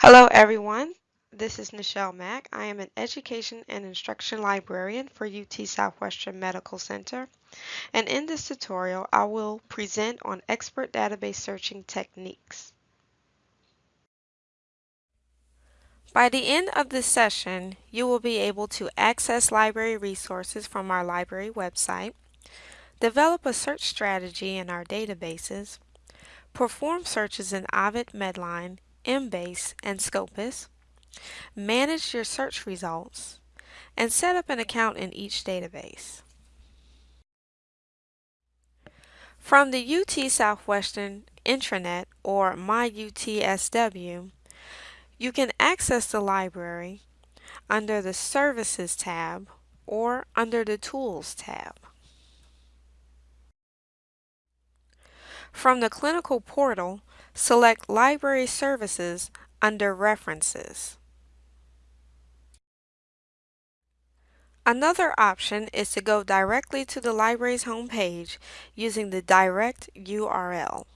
Hello everyone, this is Nichelle Mack. I am an Education and Instruction Librarian for UT Southwestern Medical Center and in this tutorial I will present on expert database searching techniques. By the end of this session, you will be able to access library resources from our library website, develop a search strategy in our databases, perform searches in Ovid Medline, Embase, and Scopus, manage your search results, and set up an account in each database. From the UT Southwestern intranet or MyUTSW, you can access the library under the Services tab or under the Tools tab. From the Clinical Portal, select Library Services under References. Another option is to go directly to the library's homepage using the direct URL.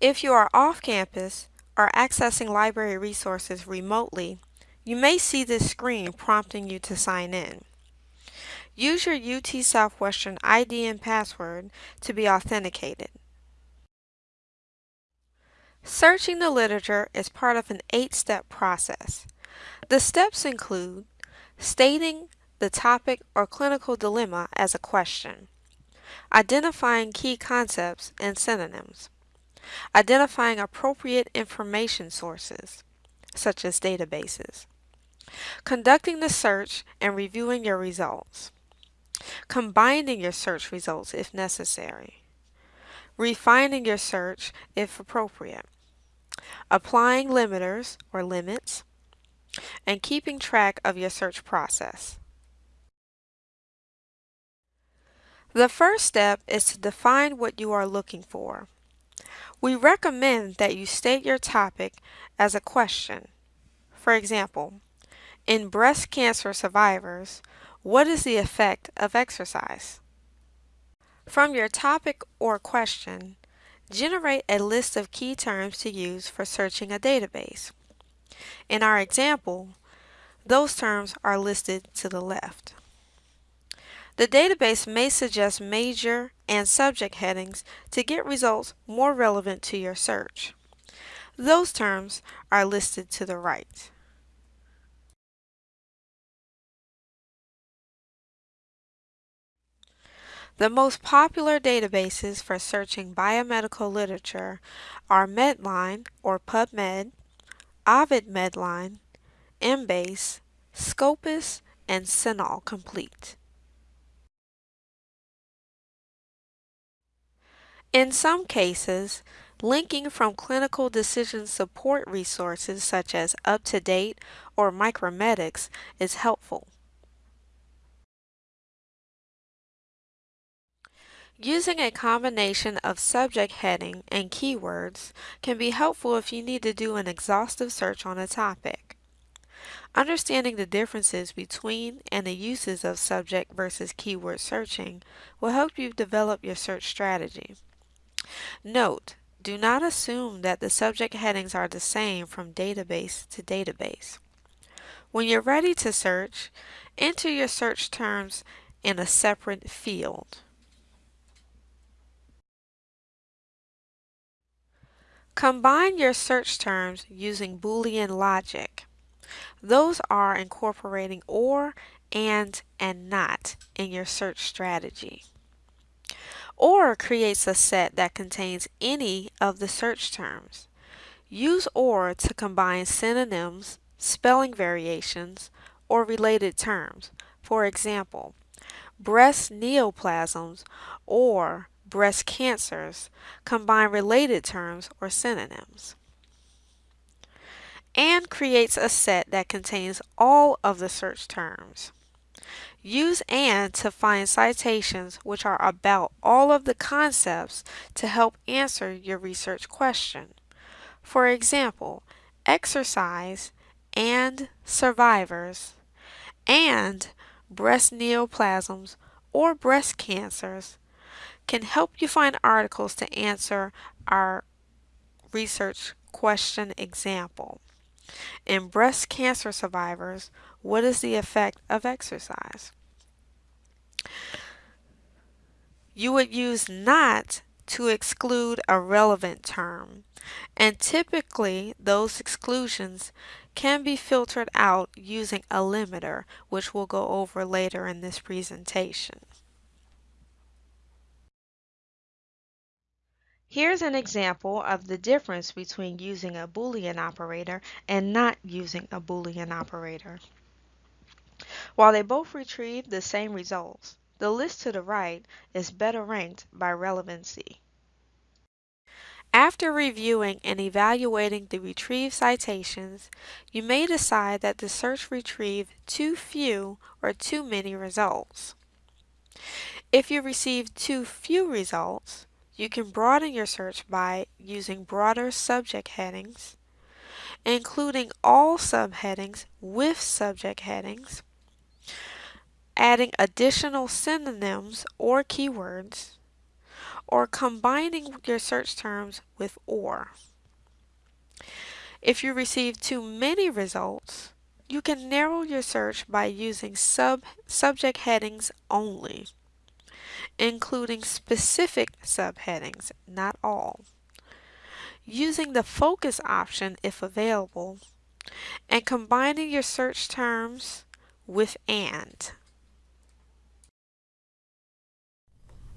If you are off campus or accessing library resources remotely, you may see this screen prompting you to sign in. Use your UT Southwestern ID and password to be authenticated. Searching the literature is part of an eight-step process. The steps include stating the topic or clinical dilemma as a question, identifying key concepts and synonyms, identifying appropriate information sources, such as databases, conducting the search and reviewing your results, combining your search results if necessary, refining your search if appropriate, applying limiters or limits, and keeping track of your search process. The first step is to define what you are looking for. We recommend that you state your topic as a question. For example, in breast cancer survivors, what is the effect of exercise? From your topic or question, generate a list of key terms to use for searching a database. In our example, those terms are listed to the left. The database may suggest major and subject headings to get results more relevant to your search. Those terms are listed to the right. The most popular databases for searching biomedical literature are Medline or PubMed, Ovid Medline, Embase, Scopus, and CINAHL Complete. In some cases, linking from clinical decision support resources such as UpToDate or Micromedex is helpful. Using a combination of subject heading and keywords can be helpful if you need to do an exhaustive search on a topic. Understanding the differences between and the uses of subject versus keyword searching will help you develop your search strategy. Note, do not assume that the subject headings are the same from database to database. When you're ready to search, enter your search terms in a separate field. Combine your search terms using Boolean logic. Those are incorporating OR, AND, and NOT in your search strategy. OR creates a set that contains any of the search terms. Use OR to combine synonyms, spelling variations, or related terms. For example, breast neoplasms or breast cancers combine related terms or synonyms. AND creates a set that contains all of the search terms. Use AND to find citations which are about all of the concepts to help answer your research question. For example, exercise and survivors and breast neoplasms or breast cancers can help you find articles to answer our research question example. In breast cancer survivors, what is the effect of exercise? You would use not to exclude a relevant term, and typically those exclusions can be filtered out using a limiter, which we'll go over later in this presentation. Here's an example of the difference between using a Boolean operator and not using a Boolean operator. While they both retrieve the same results, the list to the right is better ranked by relevancy. After reviewing and evaluating the retrieved citations, you may decide that the search retrieved too few or too many results. If you receive too few results, you can broaden your search by using broader subject headings, including all subheadings with subject headings, adding additional synonyms or keywords, or combining your search terms with OR. If you receive too many results, you can narrow your search by using sub subject headings only including specific subheadings, not all. Using the focus option if available, and combining your search terms with AND.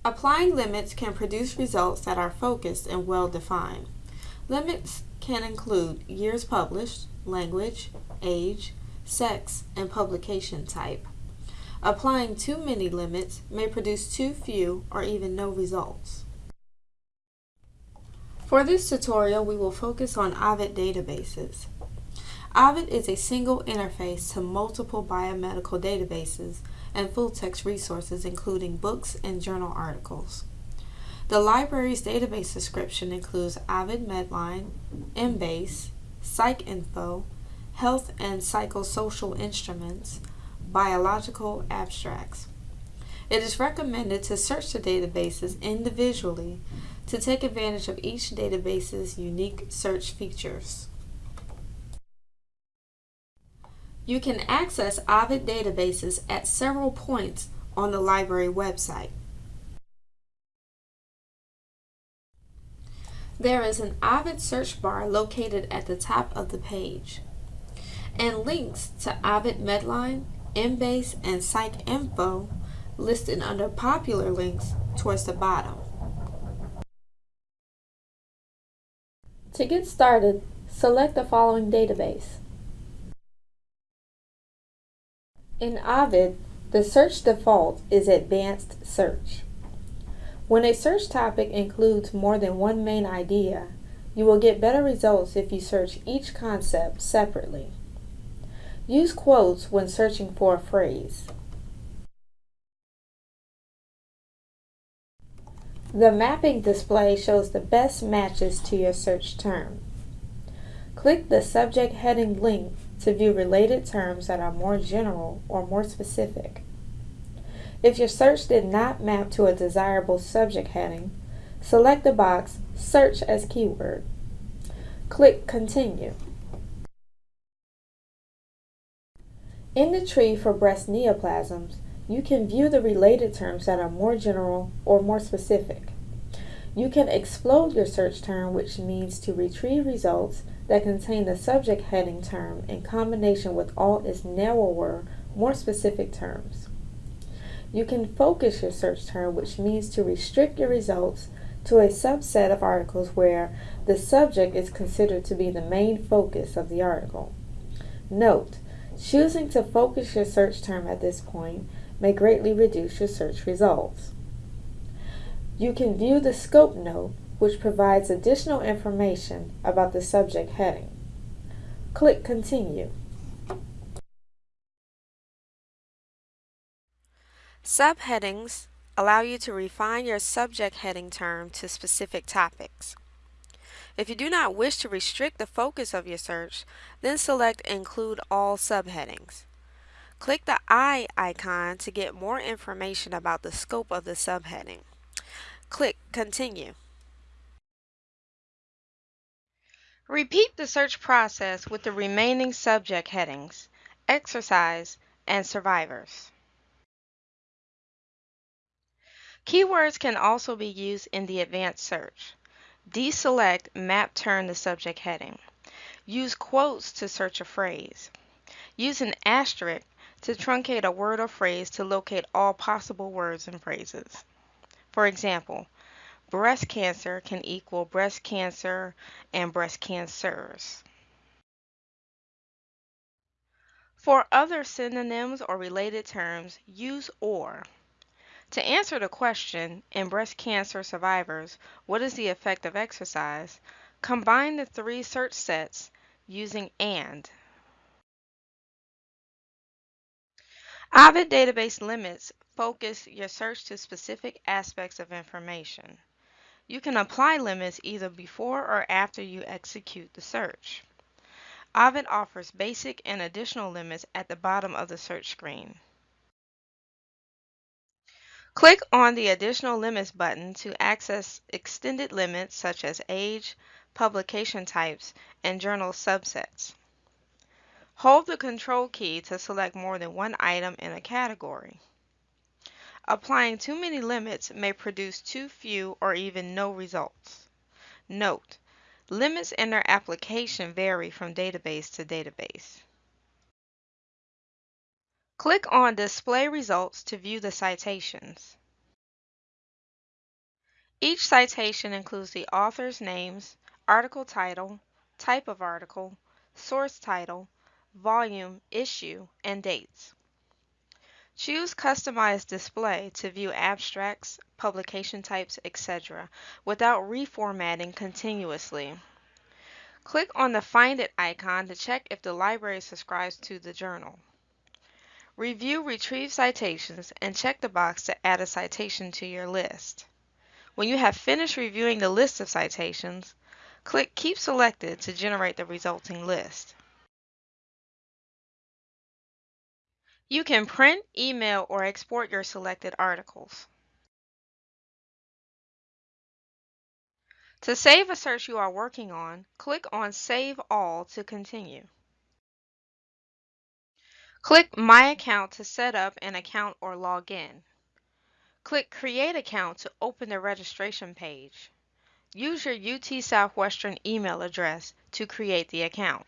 Applying limits can produce results that are focused and well defined. Limits can include years published, language, age, sex, and publication type. Applying too many limits may produce too few or even no results. For this tutorial, we will focus on Ovid databases. Ovid is a single interface to multiple biomedical databases and full-text resources including books and journal articles. The library's database description includes Ovid Medline, Embase, PsycInfo, health and psychosocial instruments, biological abstracts. It is recommended to search the databases individually to take advantage of each database's unique search features. You can access Ovid databases at several points on the library website. There is an Ovid search bar located at the top of the page, and links to Ovid Medline Embase, and PsycInfo listed under popular links towards the bottom. To get started, select the following database. In Ovid, the search default is Advanced Search. When a search topic includes more than one main idea, you will get better results if you search each concept separately. Use quotes when searching for a phrase. The mapping display shows the best matches to your search term. Click the subject heading link to view related terms that are more general or more specific. If your search did not map to a desirable subject heading, select the box Search as Keyword. Click Continue. In the tree for breast neoplasms, you can view the related terms that are more general or more specific. You can explode your search term, which means to retrieve results that contain the subject heading term in combination with all its narrower, more specific terms. You can focus your search term, which means to restrict your results to a subset of articles where the subject is considered to be the main focus of the article. Note, Choosing to focus your search term at this point may greatly reduce your search results. You can view the scope note, which provides additional information about the subject heading. Click Continue. Subheadings allow you to refine your subject heading term to specific topics. If you do not wish to restrict the focus of your search, then select Include All Subheadings. Click the I icon to get more information about the scope of the subheading. Click Continue. Repeat the search process with the remaining subject headings, exercise, and survivors. Keywords can also be used in the advanced search. Deselect Map Term the subject heading. Use quotes to search a phrase. Use an asterisk to truncate a word or phrase to locate all possible words and phrases. For example, breast cancer can equal breast cancer and breast cancers. For other synonyms or related terms, use OR. To answer the question, in breast cancer survivors, what is the effect of exercise? Combine the three search sets using AND. Ovid database limits focus your search to specific aspects of information. You can apply limits either before or after you execute the search. Ovid offers basic and additional limits at the bottom of the search screen. Click on the Additional Limits button to access extended limits such as age, publication types, and journal subsets. Hold the Control key to select more than one item in a category. Applying too many limits may produce too few or even no results. Note, limits and their application vary from database to database. Click on Display Results to view the citations. Each citation includes the author's names, article title, type of article, source title, volume, issue, and dates. Choose Customize Display to view abstracts, publication types, etc. without reformatting continuously. Click on the Find It icon to check if the library subscribes to the journal. Review retrieved citations and check the box to add a citation to your list. When you have finished reviewing the list of citations, click Keep Selected to generate the resulting list. You can print, email, or export your selected articles. To save a search you are working on, click on Save All to continue. Click My Account to set up an account or log in. Click Create Account to open the registration page. Use your UT Southwestern email address to create the account.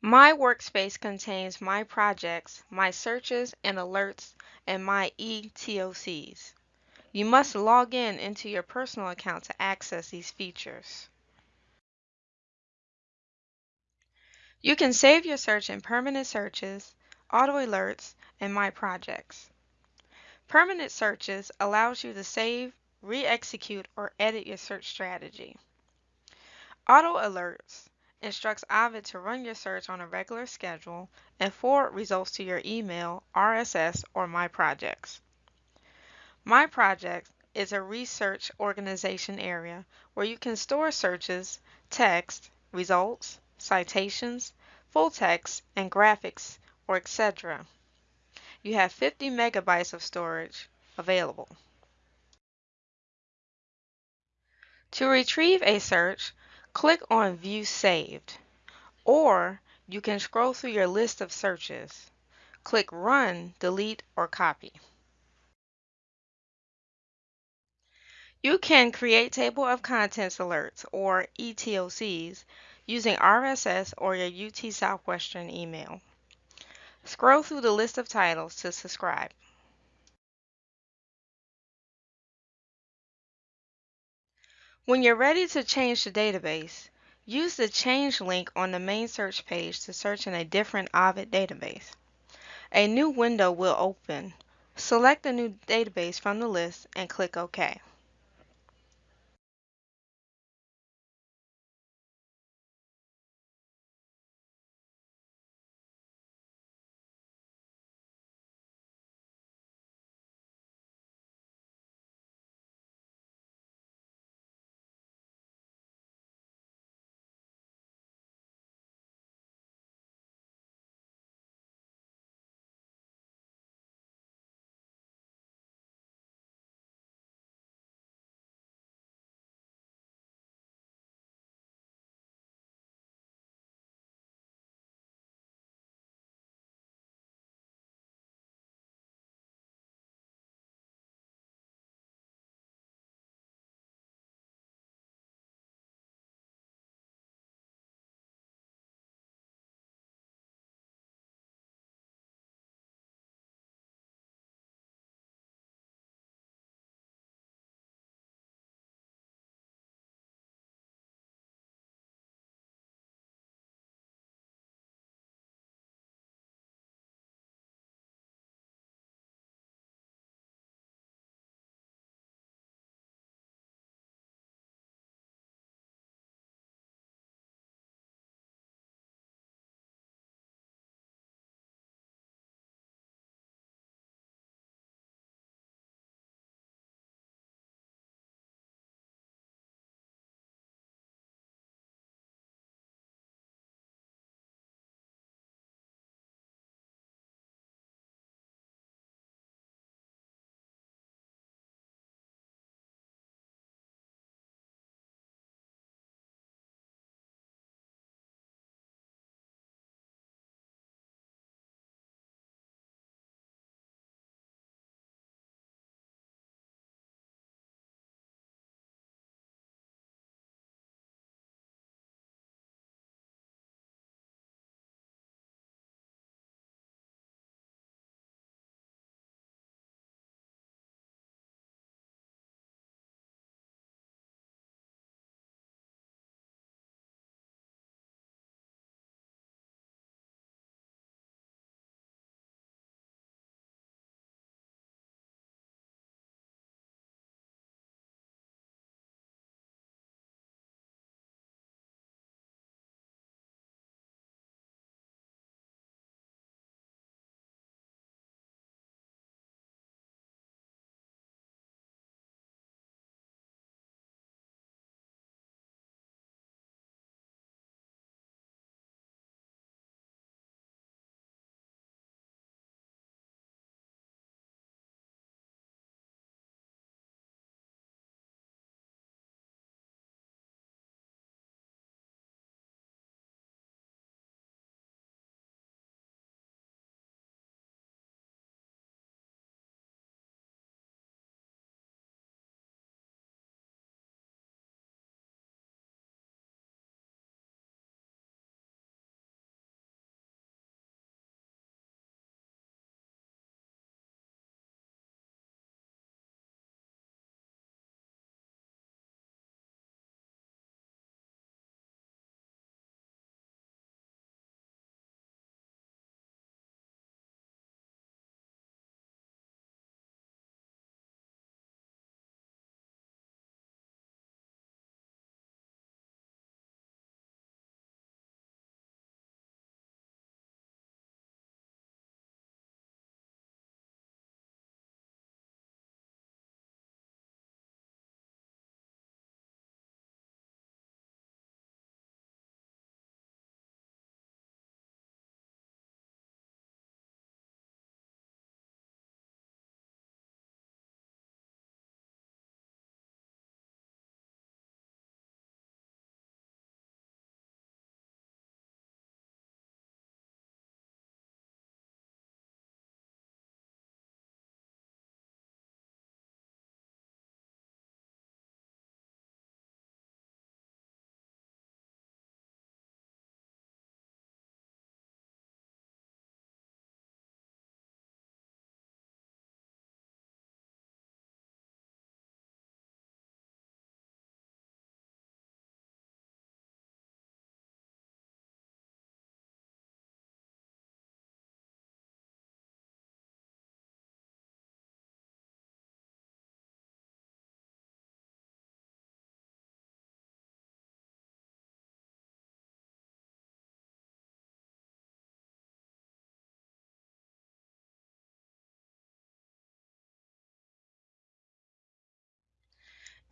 My workspace contains my projects, my searches and alerts, and my eTOCs. You must log in into your personal account to access these features. You can save your search in Permanent Searches, Auto Alerts, and My Projects. Permanent Searches allows you to save, re-execute, or edit your search strategy. Auto Alerts instructs Ovid to run your search on a regular schedule and forward results to your email, RSS, or My Projects. My Projects is a research organization area where you can store searches, text, results, citations, full text, and graphics, or etc. You have 50 megabytes of storage available. To retrieve a search, click on View Saved, or you can scroll through your list of searches. Click Run, Delete, or Copy. You can create Table of Contents alerts, or ETOCs, using RSS or your UT Southwestern email. Scroll through the list of titles to subscribe. When you're ready to change the database, use the Change link on the main search page to search in a different Ovid database. A new window will open. Select a new database from the list and click OK.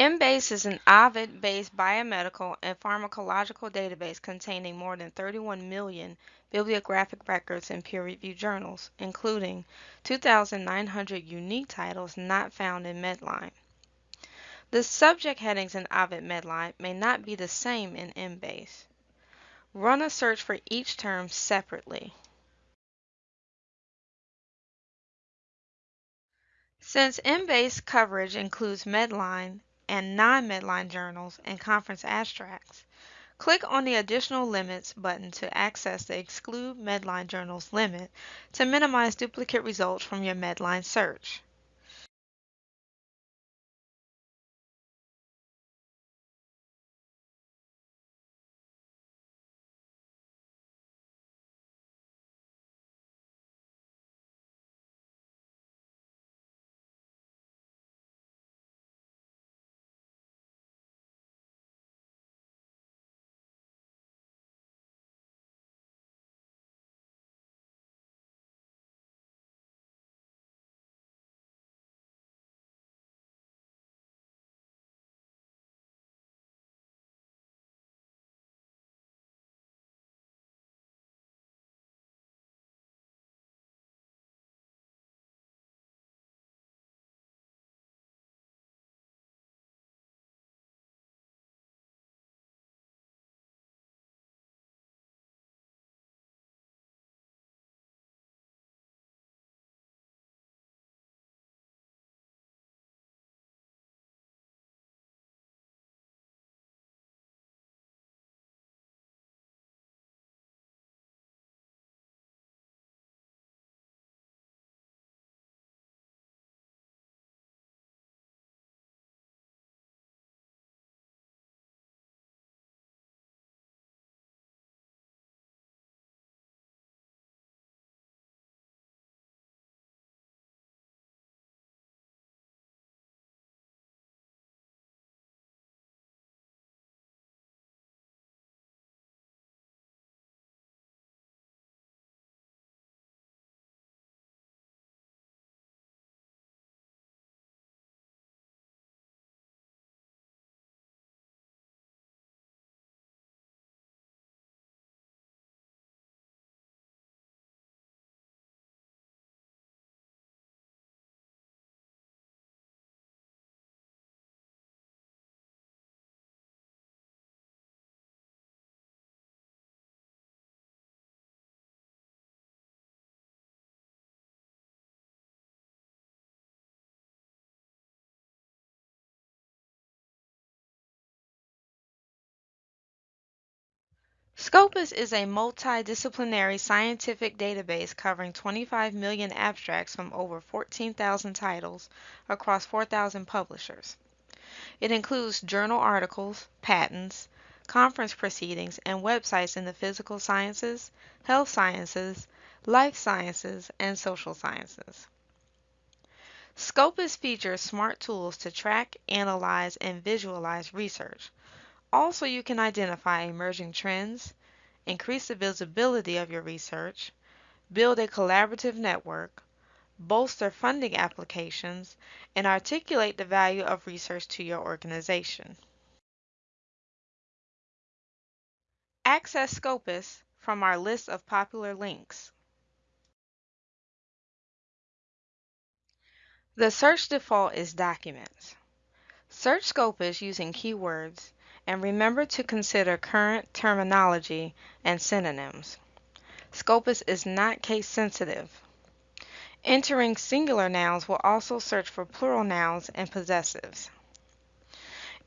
Embase is an Ovid-based biomedical and pharmacological database containing more than 31 million bibliographic records in peer-reviewed journals, including 2,900 unique titles not found in Medline. The subject headings in Ovid Medline may not be the same in Embase. Run a search for each term separately. Since Embase coverage includes Medline and non-Medline journals and conference abstracts, click on the Additional Limits button to access the Exclude Medline Journals limit to minimize duplicate results from your Medline search. Scopus is a multidisciplinary scientific database covering 25 million abstracts from over 14,000 titles across 4,000 publishers. It includes journal articles, patents, conference proceedings, and websites in the physical sciences, health sciences, life sciences, and social sciences. Scopus features smart tools to track, analyze, and visualize research, also, you can identify emerging trends, increase the visibility of your research, build a collaborative network, bolster funding applications, and articulate the value of research to your organization. Access Scopus from our list of popular links. The search default is Documents. Search Scopus using keywords and remember to consider current terminology and synonyms. Scopus is not case sensitive. Entering singular nouns will also search for plural nouns and possessives.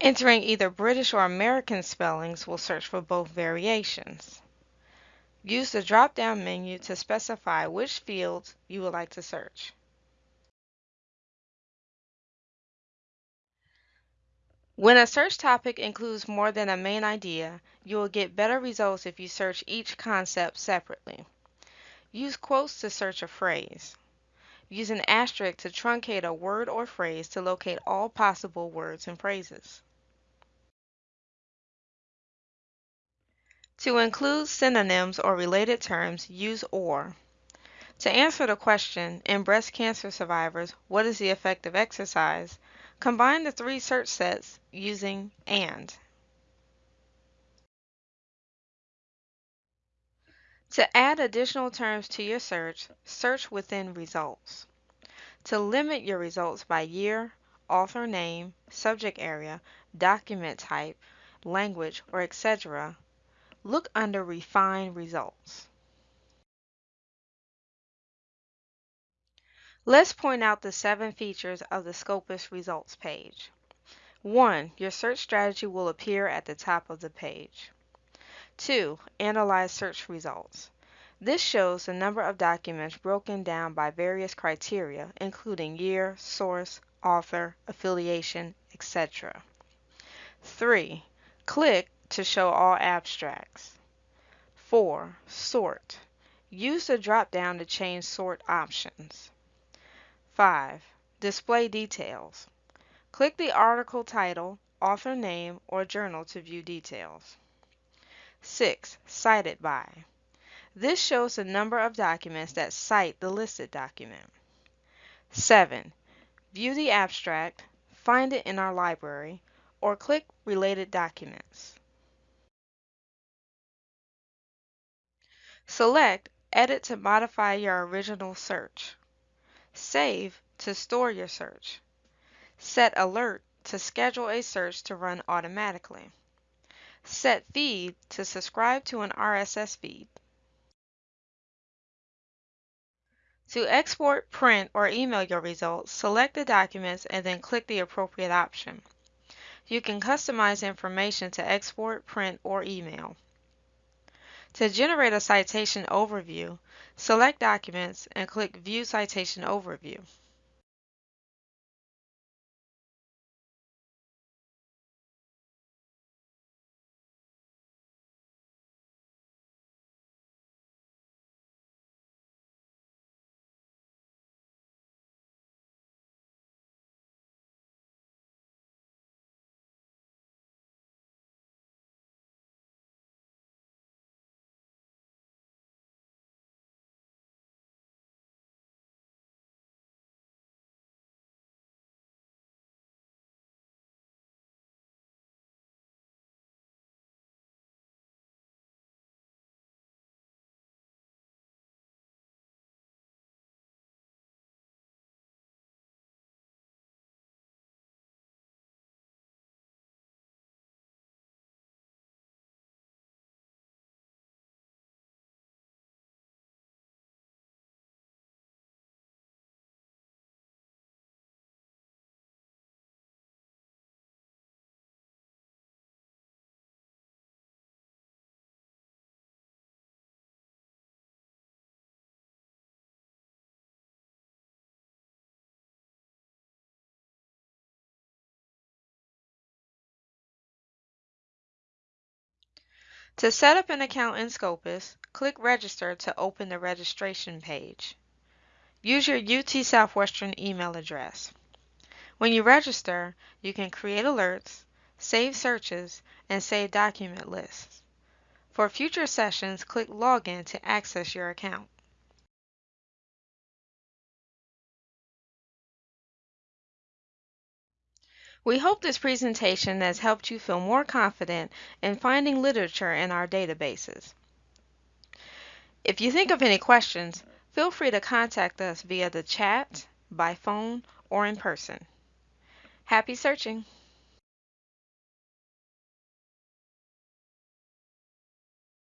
Entering either British or American spellings will search for both variations. Use the drop-down menu to specify which fields you would like to search. When a search topic includes more than a main idea, you will get better results if you search each concept separately. Use quotes to search a phrase. Use an asterisk to truncate a word or phrase to locate all possible words and phrases. To include synonyms or related terms, use OR. To answer the question, in breast cancer survivors, what is the effect of exercise? Combine the three search sets using AND. To add additional terms to your search, search within results. To limit your results by year, author name, subject area, document type, language, or etc., look under Refine Results. Let's point out the seven features of the Scopus Results page. 1. Your search strategy will appear at the top of the page. 2. Analyze search results. This shows the number of documents broken down by various criteria, including year, source, author, affiliation, etc. 3. Click to show all abstracts. 4. Sort. Use the drop-down to change sort options. 5. Display details. Click the article title, author name, or journal to view details. 6. Cited by. This shows the number of documents that cite the listed document. 7. View the abstract, find it in our library, or click Related Documents. Select Edit to modify your original search. Save to store your search. Set Alert to schedule a search to run automatically. Set Feed to subscribe to an RSS feed. To export, print, or email your results, select the documents and then click the appropriate option. You can customize information to export, print, or email. To generate a citation overview, select Documents and click View Citation Overview. To set up an account in Scopus, click Register to open the registration page. Use your UT Southwestern email address. When you register, you can create alerts, save searches, and save document lists. For future sessions, click Login to access your account. We hope this presentation has helped you feel more confident in finding literature in our databases. If you think of any questions, feel free to contact us via the chat, by phone, or in person. Happy searching!